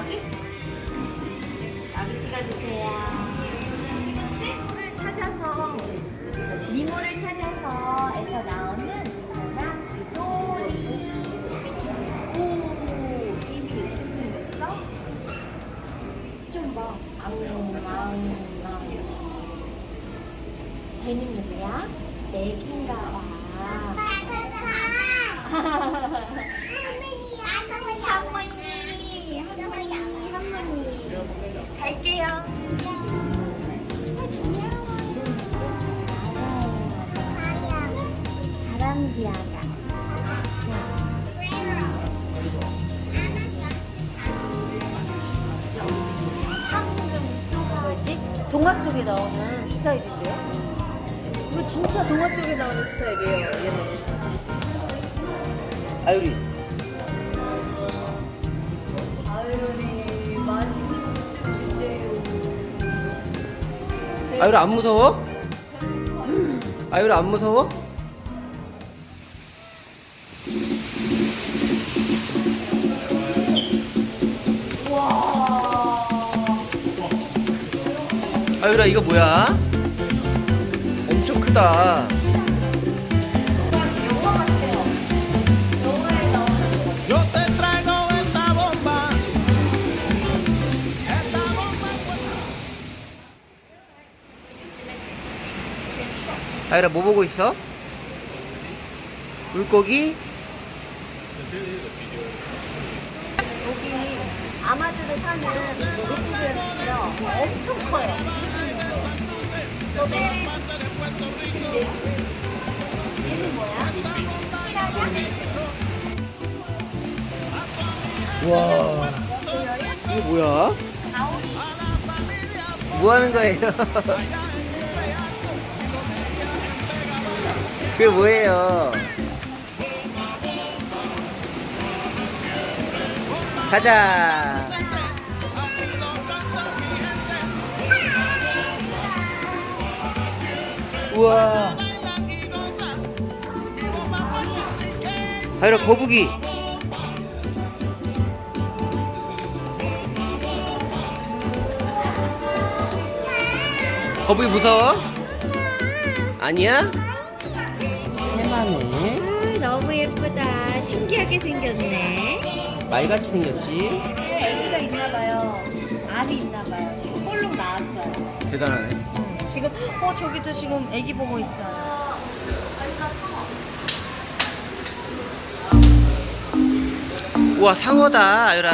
아기? 아기 찍어주세요. 풀을 네, 찾아서, 미모를 찾아서 에서 나오는 그런 도리. 오, 입이 이렇게 생겼어? 좀 봐. 아우, 아우, 아우. 쟤는 누구야? 맥인가 봐. 갈게요. 다람쥐 아가. 뭐지? 동화 속에 나오는 스타일인데요? 이거 진짜 동화 속에 나오는 스타일이에요, 얘는. 아유리 아유리, 아유리 안 무서워? 아유리 안 무서워? 와. 아유라 이거 뭐야? 엄청 크다 아유라 뭐 보고 있어? 물고기? 여기 아마존에 사는 물고기들이요 엄청 커요. 저기 얘는 뭐야? 와 이게 뭐야? 뭐 하는 거예요? 그게 뭐예요? 가자 우와 아이라 거북이 거북이 무서워? 아니야? 해마네 너무 예쁘다. 신기하게 생겼네. 말같이 생겼지? 애기가 있나봐요. 알이 있나봐요. 지금 볼록 나왔어요. 대단하네 지금 어 저기도 지금 애기 보고 있어요. 우와 상어다 아유라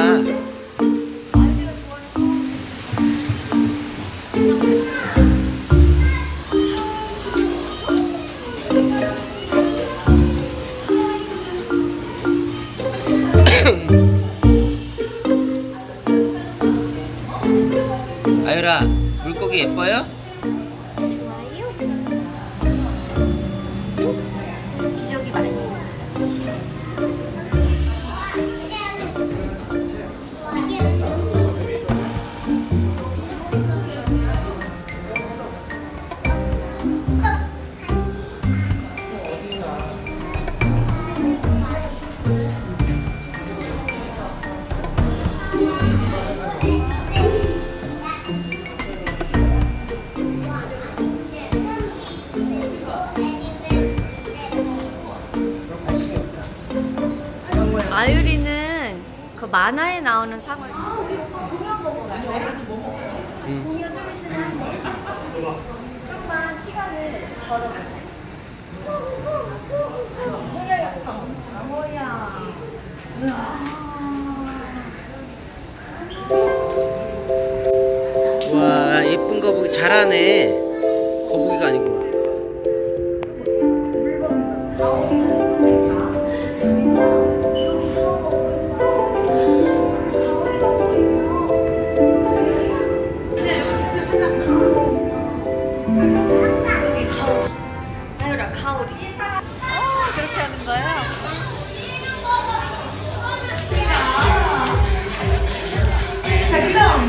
그 만화에 나오는 상어. 아, 우리 오빠 공연 보고 가. 응. 공연 좀 있으면 한대. 좀만 시간을 걸어보자. 뭐야, 상어야. 와 예쁜 거북이 잘하네 거북이가 아니고 여기 가오리. 아유라 가오리. 어 그렇게 하는 거야? 그랬나?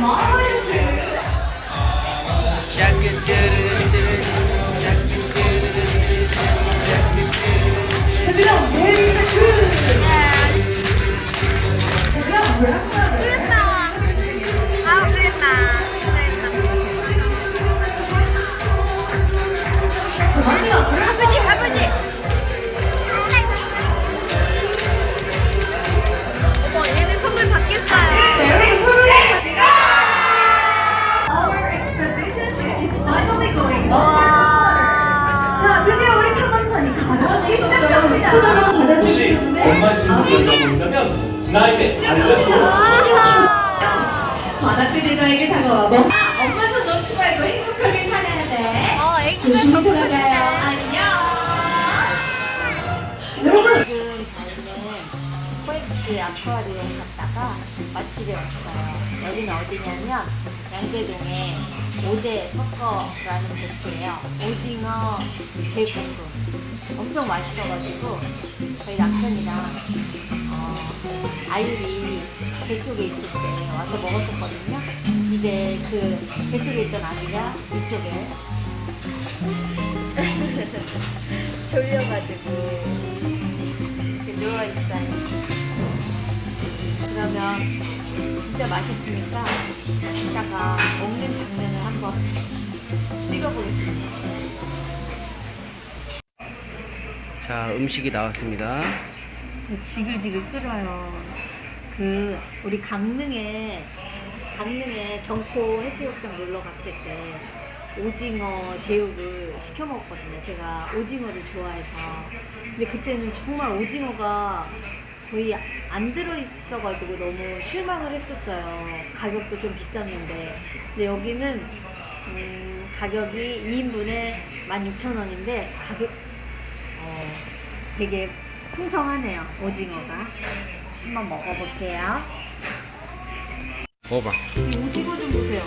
관악들 대장에게 다가와 뭐? 아, 엄마 손 놓지 말고 행복하게 살아야 돼. 어, 애기가 조심히 더 돌아가요. 안녕. 여러분. 지금 저희는 코엑스 아쿠아리움 갔다가 맛집에 왔어요. 여기는 어디냐면 양재동에 오제 석거라는 곳이에요. 오징어 제육볶음. 엄청 맛있어가지고 저희 남편이랑 어, 아유리 뱃속에 있을 때 와서 먹었었거든요. 이제 그 뱃속에 있던 아기가 이쪽에 졸려가지고 누워있어요. 그러면 진짜 맛있으니까 이따가 먹는 장면을 한번 찍어보겠습니다. 자, 음식이 나왔습니다. 지글지글 끓어요. 그 우리 강릉에 강릉에 경포 해수욕장 놀러 갔을 때 오징어 제육을 시켜 먹었거든요. 제가 오징어를 좋아해서. 근데 그때는 정말 오징어가 거의 안 들어있어가지고 너무 실망을 했었어요. 가격도 좀 비쌌는데. 근데 여기는 음, 가격이 2인분에 16,000원인데 가격 어, 되게 풍성하네요. 오징어가. 한번 먹어볼게요. 먹어봐. 이 오징어 좀 보세요.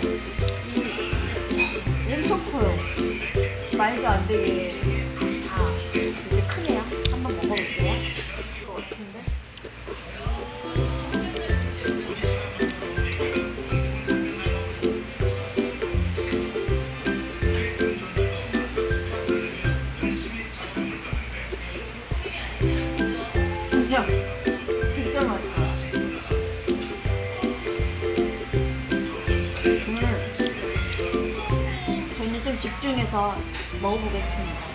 먹어보겠습니다.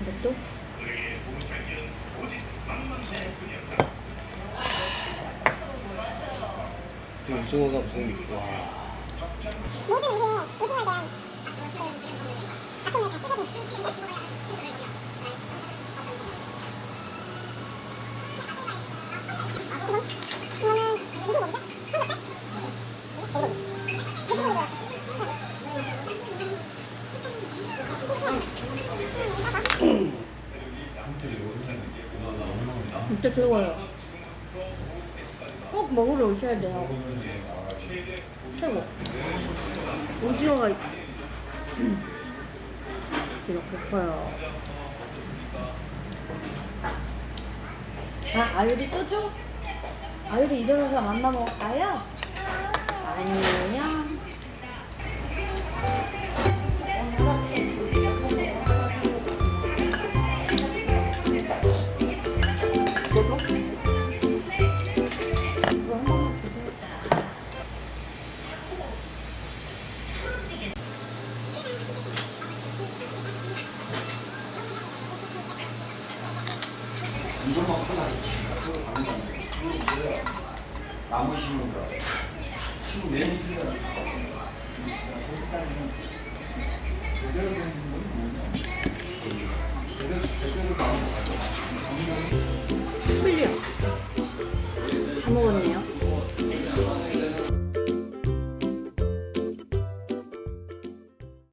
이것도 오징어가 무슨 와. 진짜 최고예요. 꼭 먹으러 오셔야 돼요. 최고. 오징어가 있- 이렇게 커요. 아, 아유리 또 줘? 아유리 일어나서 맘마 먹을까요? 아니에요. 풀려. 다 먹었네요.